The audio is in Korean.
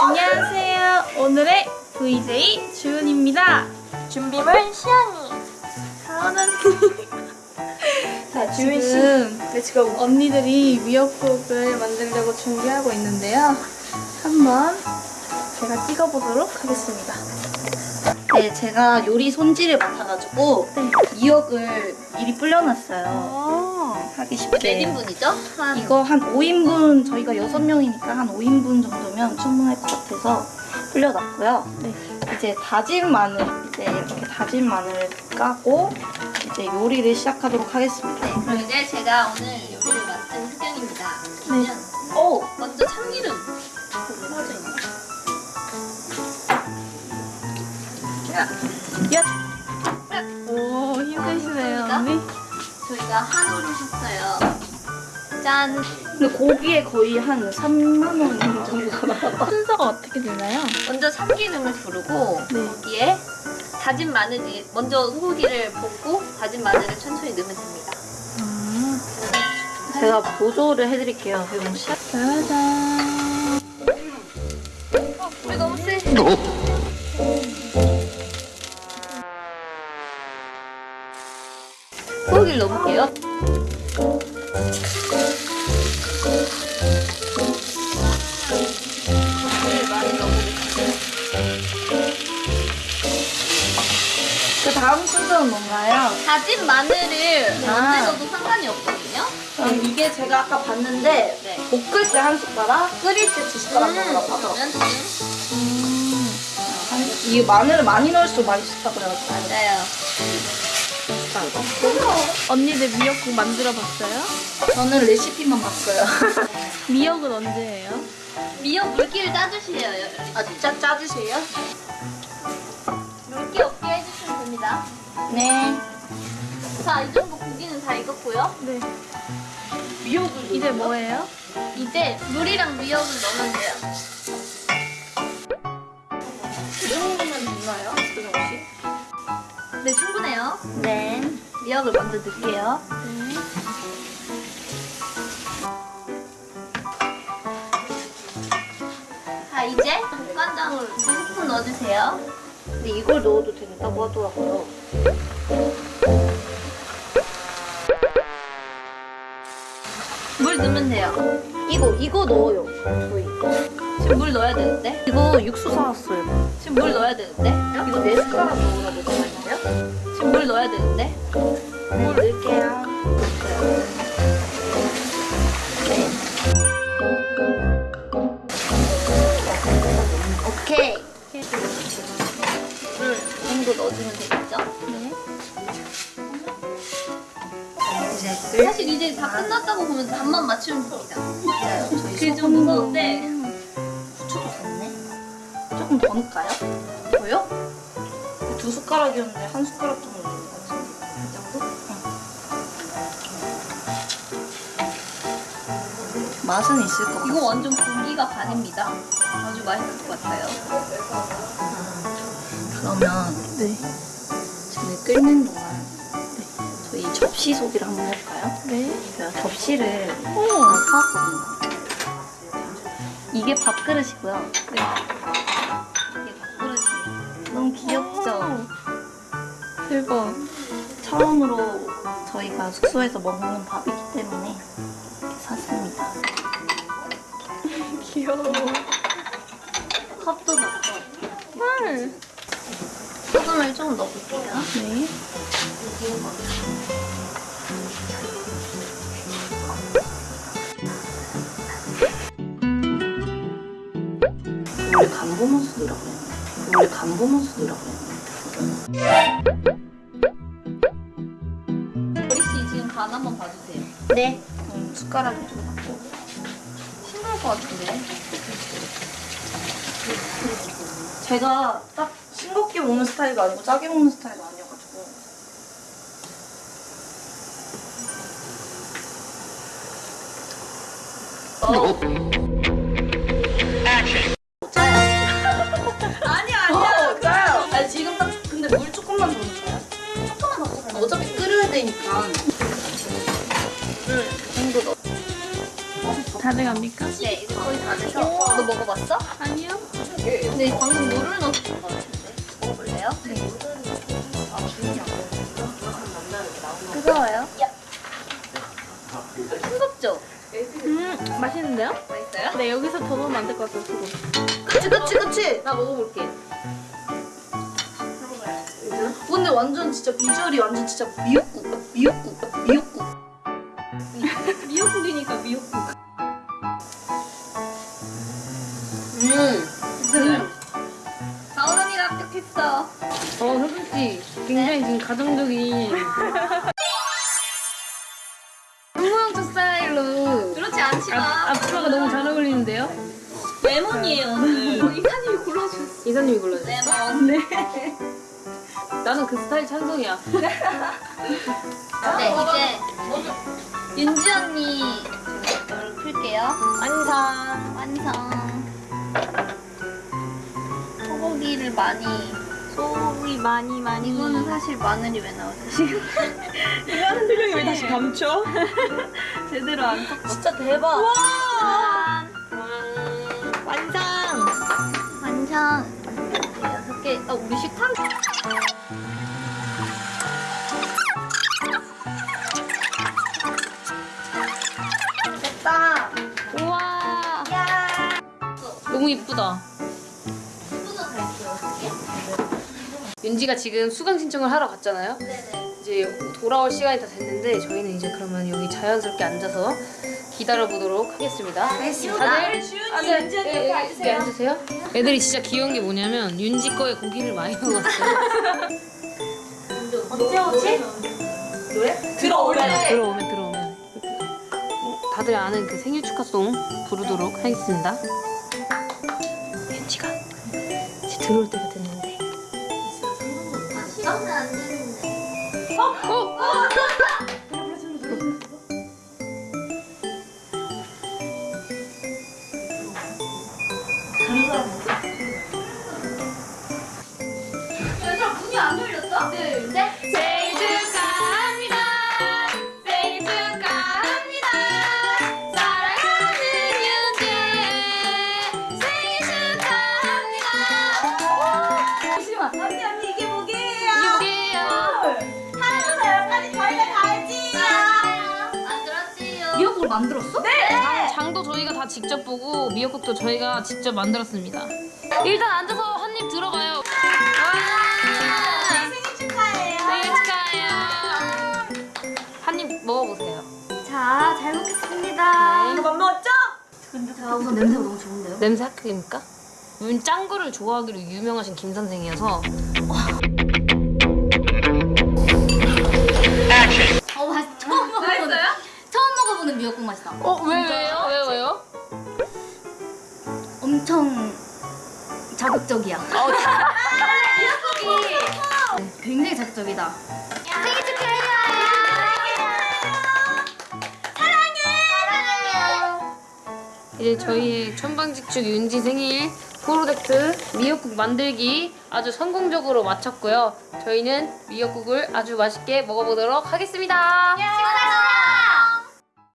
안녕하세요. 오늘의 VJ 주은입니다. 준비물 시연이. 저는 자, 주은 씨. 지금 Let's go. 언니들이 미역국을 만들려고 준비하고 있는데요. 한번 제가 찍어보도록 하겠습니다. 네, 제가 요리 손질을 맡아가지고 네. 미역을 미리 불려놨어요. 아, 하기 쉽게. 몇 인분이죠? 한 이거 한 5인분, 저희가 6명이니까 한 5인분 정도면 충분할 것 같아서 불려놨고요. 네. 이제 다진 마늘, 이제 이렇게 다진 마늘을 까고 이제 요리를 시작하도록 하겠습니다. 네, 그럼 이제 제가 오늘 요리를 맡은 흑연입니다. 그러면 오! 먼저 참기름 퍼져 있네. 얏! 오, 저희가 한우를 샀어요. 짠. 근데 고기에 거의 한 3만원 정도가 나와. 순서가 어떻게 되나요? 먼저 참기름을 두르고 네. 거기에 다진 마늘이 먼저 소고기를 볶고 다진 마늘을 천천히 넣으면 됩니다. 아, 제가 보조를 해드릴게요. 이건 시 짜잔. 우리 너무 세. 소고기를 넣어볼게요. 그 다음 순서는 뭔가요? 다진 마늘을 아. 언제 넣어도 상관이 없거든요. 그럼 이게 제가 아까 봤는데 네. 볶을 때 한 숟가락, 끓일 때 두 숟가락 넣으라고 하더라고요. 그러면 지금 이게 마늘을 많이 넣을수록 맛있다 그래가지고 맞아요. 언니들 미역국 만들어 봤어요? 저는 레시피만 봤어요. 미역은 언제예요? 미역 물기를 짜주세요. 아 진짜 짜주세요? 물기 없게 해주시면 됩니다. 네. 자, 이 정도 고기는 다 익었고요. 네. 미역을 이제 뭐예요? 이제 물이랑 미역을 넣으면 돼요. 그 정도면 됐나요? 그 정도씩? 네, 충분해요. 네. 미역을 먼저 넣을게요. 네. 자, 이제 국간장을 두 스푼 넣어주세요. 근데 이걸 넣어도 된다고 하더라고요. 물 넣으면 돼요. 이거 이거 넣어요. 저희. 지금 물 넣어야 되는데? 이거 육수 사왔어요. 지금 물 넣어야 되는데? 이거 네 숟가락 넣으라고 했는데요? 지금 물 넣어야 되는데? 물 넣을게요. 네. 오케이. 물이 정도 넣어주면 되겠죠? 네. 사실 이제 다 끝났다고 보면 반만 맞추면 됩니다. 맞아요. 그게 좀 무서운데. 후추도 샀네. 조금 더 넣을까요? 뭐요? 두 숟가락이었는데 한 숟가락 정도 넣는 것 맛은 있을 것 같아요. 이거 완전 고기가 반입니다. 아주 맛있을 것 같아요. 그러면 네. 지금 끓는 동안 저희 접시 소개를 한번 해볼까요? 네. 제가 접시를 오. 사왔거든요. 이게 밥그릇이고요. 네. 이게 밥그릇이에요. 너무 귀엽죠? 대박. 처음으로 저희가 숙소에서 먹는 밥이기 때문에 귀여워. 컵도 넣고 헐. 소금을 좀 넣어볼게요. 네. 원래 간보모스 넣으라고 했는데 원래 간보모스 넣으라고 했는데 보리 씨 지금 간 한번 봐주세요. 네 음, 숟가락을 좀 것 같은데. 제가 딱 싱겁게 먹는 스타일도 아니고 짜게 먹는 스타일도 아니어가지고. 어. 아니야 아니야. 짜요. 아니 지금 딱 근데 물 조금만 더 넣어요. 조금만 넣어서 어차피 끓여야 되니까 돼갑니까? 네, 이제 거의 다 돼서. 너 먹어봤어? 아니요. 근데 방금 물을 넣었던 것 같은데. 먹어볼래요? 네. 뜨거워요? 뜨겁죠? 음, 맛있는데요? 맛있어요? 네, 여기서 더 넣으면 안 될 것 같아요, 수고. 그치 그치 그치. 나 먹어볼게. 근데 완전 진짜 비주얼이 완전 진짜 미역국 미역국 미역국. 미역국이니까 미역국. 않지만 앞, 앞으로가 너무 잘 어울리는데요? 레몬이에요 오늘. 이사님이 골라주셨어. 이사님이 골라주세요. 레몬. 네. 나는 그 스타일 찬성이야. 네 이제 윤지 언니 이걸 풀게요. 완성. 완성. 소고기를 많이. 소고기 많이 많이. 이거는 사실 마늘이 왜 나오죠 지금? 표정이 왜 다시 감춰? 제대로 안 섞어. 진짜 대박. 완성. 완성. 여섯 개. 아 우리 식탐. 윤지가 지금 수강 신청을 하러 갔잖아요. 네네. 이제 돌아올 시간이 다 됐는데 저희는 이제 그러면 여기 자연스럽게 앉아서 기다려 보도록 하겠습니다. 알겠습니다. 다들 아, 네, 윤지 언니 옆에 앉으세요. 앉으세요. 애들이 진짜 귀여운 게 뭐냐면 윤지 거에 고기를 많이 먹었어요. 언제 오지? 노래? 들어오면 들어오면 어, 다들 아는 그 생일 축하송 부르도록 하겠습니다. 윤지가 이제 들어올 때가 됐는 데. 아, 시간은 안 되는데. 얘들 만들었어? 네. 장 도 저희가 다 직접 보고 미역국도 저희가 직접 만들었습니다. 일단 앉아서 한 입 들어가요. 생일 축하해요. 생일 축하해요. 한 입 먹어보세요. 자, 잘 먹겠습니다. 네. 밥 먹었죠? 자, 우선 냄새가 너무 좋은데요? 냄새 합격입니까? 윤 짱구를 좋아하기로 유명하신 김 선생이어서 어, 맛처 엄청 자극적이야. 어, 미역국이 굉장히 자극적이다. 생일 축하해요. 사랑해. 이제 저희의 천방직축 윤지 생일 프로젝트 미역국 만들기 아주 성공적으로 마쳤고요. 저희는 미역국을 아주 맛있게 먹어보도록 하겠습니다. 식사